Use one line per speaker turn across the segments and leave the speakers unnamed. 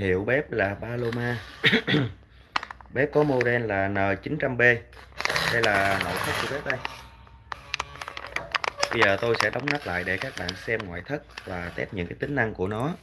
Hiệu bếp là Paloma. Bếp có model là N900B Đây là nội thất của bếp đây. Bây giờ tôi sẽ đóng nắp lại để các bạn xem ngoại thất và test những cái tính năng của nó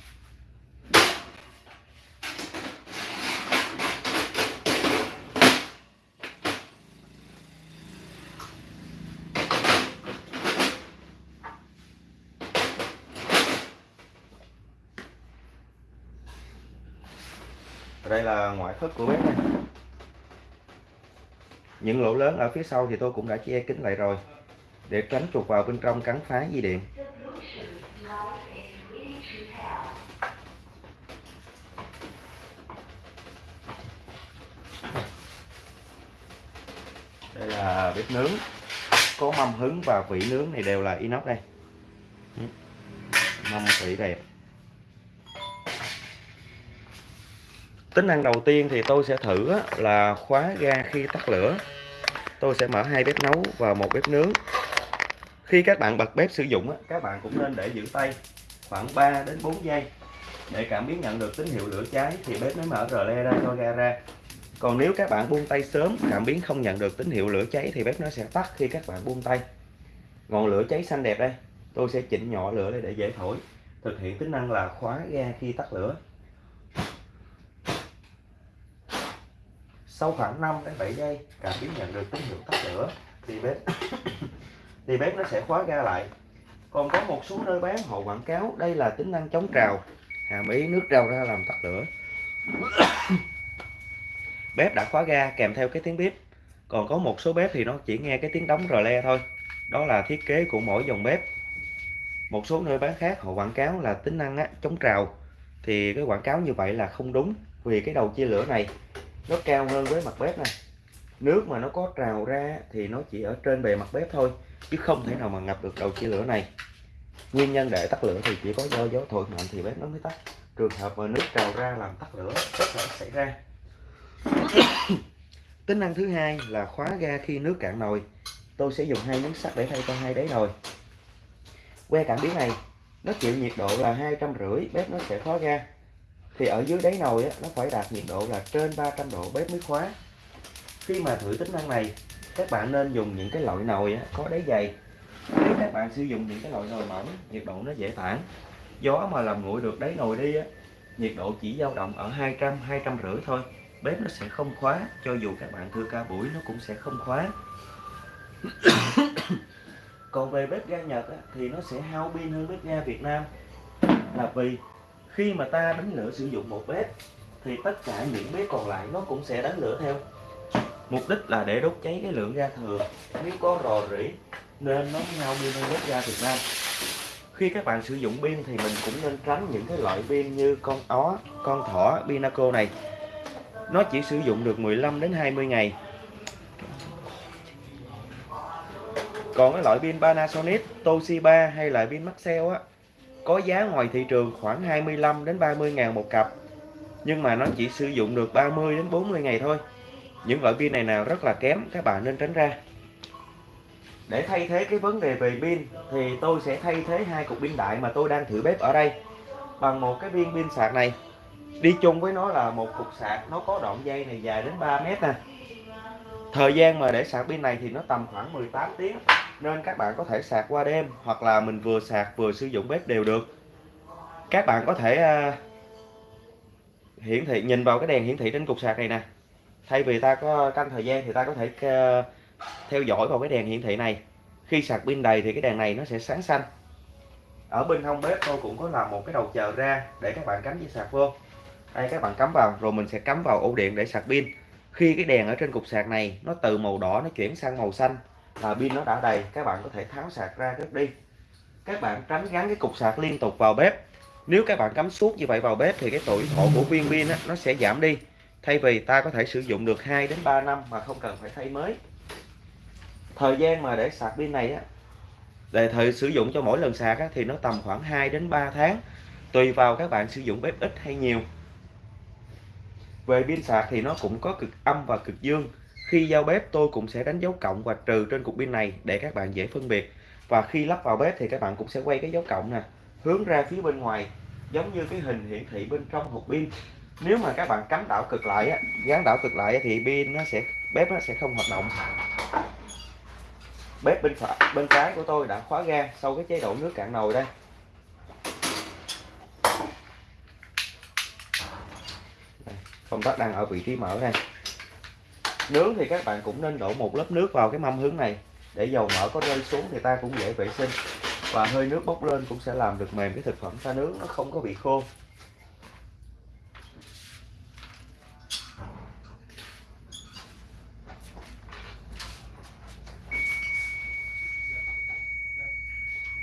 đây là ngoại thất của bếp này. Những lỗ lớn ở phía sau thì tôi cũng đã che kín lại rồi, để tránh chuột vào bên trong cắn phá dây điện. Đây là bếp nướng. Có mâm hứng và vỉ nướng này đều là inox đây. Mâm vỉ đẹp. Tính năng đầu tiên thì tôi sẽ thử là khóa ga khi tắt lửa. Tôi sẽ mở hai bếp nấu và một bếp nướng. Khi các bạn bật bếp sử dụng các bạn cũng nên để giữ tay khoảng 3 đến 4 giây. Để cảm biến nhận được tín hiệu lửa cháy thì bếp mới mở rờ le ra cho ga ra. Còn nếu các bạn buông tay sớm, cảm biến không nhận được tín hiệu lửa cháy thì bếp nó sẽ tắt khi các bạn buông tay. Ngọn lửa cháy xanh đẹp đây. Tôi sẽ chỉnh nhỏ lửa để dễ thổi. Thực hiện tính năng là khóa ga khi tắt lửa. Sau khoảng 5 đến 7 giây cảm biến nhận được tín hiệu tắt lửa thì bếp thì bếp nó sẽ khóa ga lại. Còn có một số nơi bán họ quảng cáo đây là tính năng chống trào hàm ý nước trào ra làm tắt lửa. Bếp đã khóa ga kèm theo cái tiếng bếp còn có một số bếp thì nó chỉ nghe cái tiếng đóng rờ le thôi. Đó là thiết kế của mỗi dòng bếp. Một số nơi bán khác họ quảng cáo là tính năng á, chống trào. Thì cái quảng cáo như vậy là không đúng vì cái đầu chia lửa này nó cao hơn với mặt bếp này. Nước mà nó có trào ra thì nó chỉ ở trên bề mặt bếp thôi, chứ không thể nào mà ngập được đầu chia lửa này. Nguyên nhân để tắt lửa thì chỉ có do gió thổi mạnh thì bếp nó mới tắt. Trường hợp mà nước trào ra làm tắt lửa, rất là xảy ra. Tính năng thứ hai là khóa ga khi nước cạn nồi. Tôi sẽ dùng hai miếng sắt để thay cho hai đáy nồi. Que cảm biến này, nó chịu nhiệt độ là hai trăm rưỡi, bếp nó sẽ khóa ga thì ở dưới đáy nồi á, nó phải đạt nhiệt độ là trên 300 độ bếp mới khóa. Khi mà thử tính năng này các bạn nên dùng những cái loại nồi á, có đáy dày. Nếu các bạn sử dụng những cái loại nồi mỏng nhiệt độ nó dễ tản. Gió mà làm nguội được đáy nồi đi á, nhiệt độ chỉ dao động ở 200 200 rưỡi thôi. Bếp nó sẽ không khóa cho dù các bạn thưa ca buổi nó cũng sẽ không khóa. Còn về bếp ga Nhật á, thì nó sẽ hao pin hơn bếp ga Việt Nam. Là vì khi mà ta đánh lửa sử dụng một bếp, thì tất cả những bếp còn lại nó cũng sẽ đánh lửa theo. Mục đích là để đốt cháy cái lượng ga thừa. Nếu có rò rỉ, nên nó nhau pin hơn bếp ga Việt Nam. Khi các bạn sử dụng pin thì mình cũng nên tránh những cái loại pin như con ó, con thỏ, Pinaco này. Nó chỉ sử dụng được 15 đến 20 ngày. Còn cái loại pin Panasonic, Toshiba hay là pin Maxell á có giá ngoài thị trường khoảng 25 đến 30 ngàn một cặp. Nhưng mà nó chỉ sử dụng được 30 đến 40 ngày thôi. Những loại pin này nào rất là kém, các bạn nên tránh ra. Để thay thế cái vấn đề về pin, thì tôi sẽ thay thế hai cục pin đại mà tôi đang thử bếp ở đây bằng một cái viên pin sạc này. Đi chung với nó là một cục sạc, nó có đoạn dây này dài đến 3 mét nè. Thời gian mà để sạc pin này thì nó tầm khoảng 18 tiếng nên các bạn có thể sạc qua đêm, hoặc là mình vừa sạc vừa sử dụng bếp đều được. Các bạn có thể à, hiển thị, nhìn vào cái đèn hiển thị trên cục sạc này nè. Thay vì ta có canh thời gian thì ta có thể à, theo dõi vào cái đèn hiển thị này. Khi sạc pin đầy thì cái đèn này nó sẽ sáng xanh. Ở bên hông bếp tôi cũng có làm một cái đầu chờ ra để các bạn cắm dây sạc vô. Đây, các bạn cắm vào, rồi mình sẽ cắm vào ổ điện để sạc pin. Khi cái đèn ở trên cục sạc này nó từ màu đỏ nó chuyển sang màu xanh là pin nó đã đầy các bạn có thể tháo sạc ra cất đi. Các bạn tránh gắn cái cục sạc liên tục vào bếp. Nếu các bạn cắm suốt như vậy vào bếp thì cái tuổi thọ của viên pin nó sẽ giảm đi. Thay vì ta có thể sử dụng được 2 đến 3 năm mà không cần phải thay mới. Thời gian mà để sạc pin này á để thời sử dụng cho mỗi lần sạc á, thì nó tầm khoảng 2 đến 3 tháng tùy vào các bạn sử dụng bếp ít hay nhiều. Về pin sạc thì nó cũng có cực âm và cực dương khi giao bếp, tôi cũng sẽ đánh dấu cộng và trừ trên cục pin này để các bạn dễ phân biệt. Và khi lắp vào bếp thì các bạn cũng sẽ quay cái dấu cộng nè, hướng ra phía bên ngoài, giống như cái hình hiển thị bên trong hộp pin. Nếu mà các bạn cắm đảo cực lại á, gắn đảo cực lại thì pin nó sẽ, bếp nó sẽ không hoạt động. Bếp bên phải, bên trái của tôi đã khóa ga sau cái chế độ nước cạn nồi đây, công tắc đang ở vị trí mở đây nướng thì các bạn cũng nên đổ một lớp nước vào cái mâm hướng này. Để dầu mỡ có rơi xuống thì ta cũng dễ vệ sinh. Và hơi nước bốc lên cũng sẽ làm được mềm cái thực phẩm ta nướng nó không có bị khô.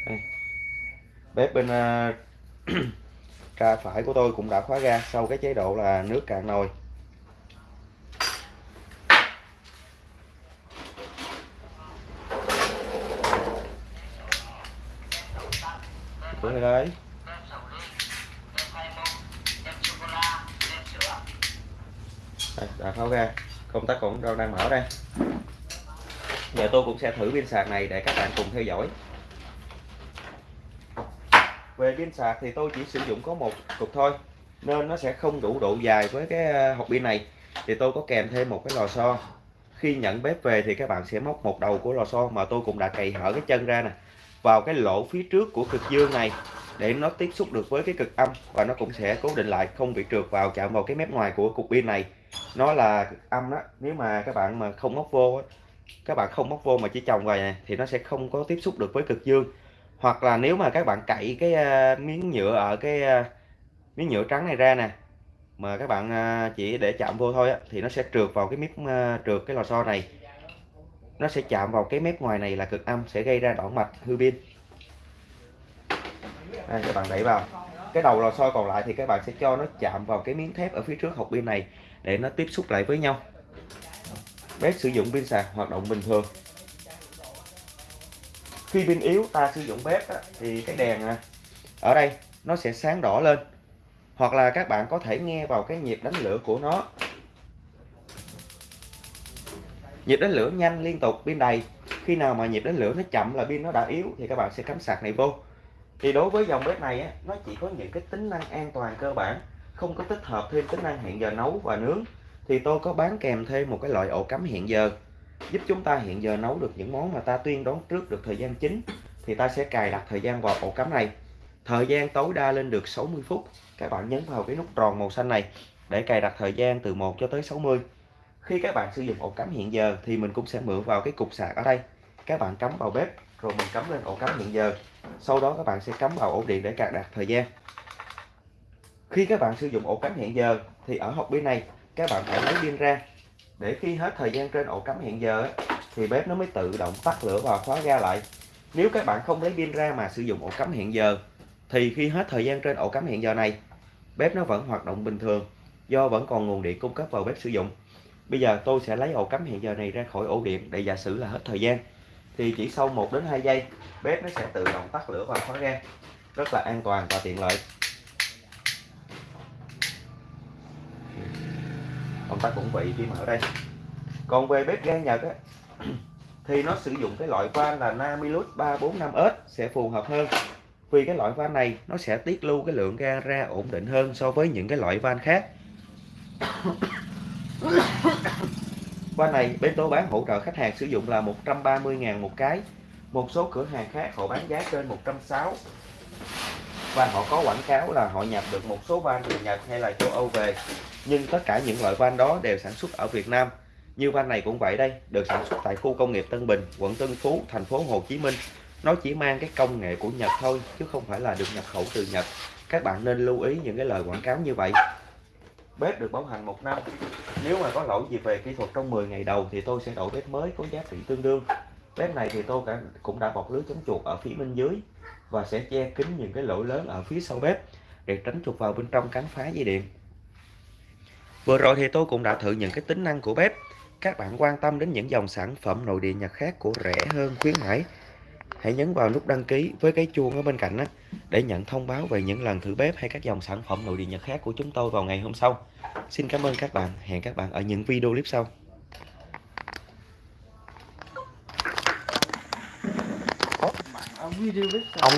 Đây. bếp bên à, uh, tra phải của tôi cũng đã khóa ga sau cái chế độ là nước cạn nồi. Bữa đấy. Đây, đã tháo ra. Công tắc cũng đang mở đây. Giờ tôi cũng sẽ thử pin sạc này để các bạn cùng theo dõi. Về pin sạc thì tôi chỉ sử dụng có một cục thôi nên nó sẽ không đủ độ dài với cái ờ, hộp pin này. Thì tôi có kèm thêm một cái lò xo. Khi nhận bếp về thì các bạn sẽ móc một đầu của lò xo mà tôi cũng đã cày hở cái chân ra nè vào cái lỗ phía trước của cực dương này để nó tiếp xúc được với cái cực âm và nó cũng sẽ cố định lại không bị trượt vào chạm vào cái mép ngoài của cục pin này. Nó là cực âm đó nếu mà các bạn mà không móc vô các bạn không móc vô mà chỉ trồng vào này thì nó sẽ không có tiếp xúc được với cực dương. Hoặc là nếu mà các bạn cậy cái à, miếng nhựa ở cái à, miếng nhựa trắng này ra nè mà các bạn à, chỉ để chạm vô thôi á, thì nó sẽ trượt vào cái miếng trượt cái lò xo này nó sẽ chạm vào cái mép ngoài này là cực âm sẽ gây ra đoạn mạch hư pin. Đây các bạn đẩy vào. Cái đầu lò xo còn lại thì các bạn sẽ cho nó chạm vào cái miếng thép ở phía trước hộp pin này để nó tiếp xúc lại với nhau. Bếp sử dụng pin sạc hoạt động bình thường. Khi pin yếu ta sử dụng bếp đó, thì cái đèn à, ở đây nó sẽ sáng đỏ lên. Hoặc là các bạn có thể nghe vào cái nhịp đánh lửa của nó. Nhịp đánh lửa nhanh liên tục pin đầy. Khi nào mà nhịp đánh lửa nó chậm là pin nó đã yếu thì các bạn sẽ cắm sạc này vô. Thì đối với dòng bếp này á, nó chỉ có những cái tính năng an toàn cơ bản không có tích hợp thêm tính năng hẹn giờ nấu và nướng. Thì tôi có bán kèm thêm một cái loại ổ cắm hẹn giờ giúp chúng ta hiện giờ nấu được những món mà ta tuyên đoán trước được thời gian chính. Thì ta sẽ cài đặt thời gian vào ổ cắm này. Thời gian tối đa lên được 60 phút. Các bạn nhấn vào cái nút tròn màu xanh này để cài đặt thời gian từ 1 cho tới 60 khi các bạn sử dụng ổ cắm hiện giờ thì mình cũng sẽ mượn vào cái cục sạc ở đây. Các bạn cắm vào bếp, rồi mình cắm lên ổ cắm hiện giờ. Sau đó các bạn sẽ cắm vào ổ điện để cài đặt thời gian. Khi các bạn sử dụng ổ cắm hiện giờ thì ở hộp pin này, các bạn phải lấy pin ra. Để khi hết thời gian trên ổ cắm hiện giờ thì bếp nó mới tự động tắt lửa và khóa ga lại. Nếu các bạn không lấy pin ra mà sử dụng ổ cắm hiện giờ, thì khi hết thời gian trên ổ cắm hiện giờ này, bếp nó vẫn hoạt động bình thường, do vẫn còn nguồn điện cung cấp vào bếp sử dụng bây giờ tôi sẽ lấy ổ cắm hẹn giờ này ra khỏi ổ điện để giả sử là hết thời gian. Thì chỉ sau 1 đến 2 giây bếp nó sẽ tự động tắt lửa và khóa ga rất là an toàn và tiện lợi. Công tắc cũng vị khi mở đây. Còn về bếp ga Nhật á, thì nó sử dụng cái loại van là Namilus 345S sẽ phù hợp hơn. Vì cái loại van này nó sẽ tiết lưu cái lượng ga ra ổn định hơn so với những cái loại van khác. van này, bên tôi bán hỗ trợ khách hàng sử dụng là 130.000 một cái. Một số cửa hàng khác họ bán giá trên 160 và họ có quảng cáo là họ nhập được một số van từ Nhật hay là châu Âu về. Nhưng tất cả những loại van đó đều sản xuất ở Việt Nam. Như van này cũng vậy đây, được sản xuất tại khu công nghiệp Tân Bình, quận Tân Phú, thành phố Hồ Chí Minh. Nó chỉ mang cái công nghệ của Nhật thôi, chứ không phải là được nhập khẩu từ Nhật. Các bạn nên lưu ý những cái lời quảng cáo như vậy bếp được bảo hành một năm. Nếu mà có lỗi gì về kỹ thuật trong 10 ngày đầu thì tôi sẽ đổi bếp mới có giá trị tương đương. Bếp này thì tôi cũng đã bọc lưới chống chuột ở phía bên dưới và sẽ che kín những cái lỗ lớn ở phía sau bếp để tránh chuột vào bên trong cắn phá dây điện. Vừa rồi thì tôi cũng đã thử những cái tính năng của bếp. Các bạn quan tâm đến những dòng sản phẩm nội địa Nhật khác của rẻ hơn, khuyến mãi hãy nhấn vào nút đăng ký với cái chuông ở bên cạnh đó để nhận thông báo về những lần thử bếp hay các dòng sản phẩm nội địa Nhật khác của chúng tôi vào ngày hôm sau. Xin cảm ơn các bạn, hẹn các bạn ở những
video clip sau.
Ông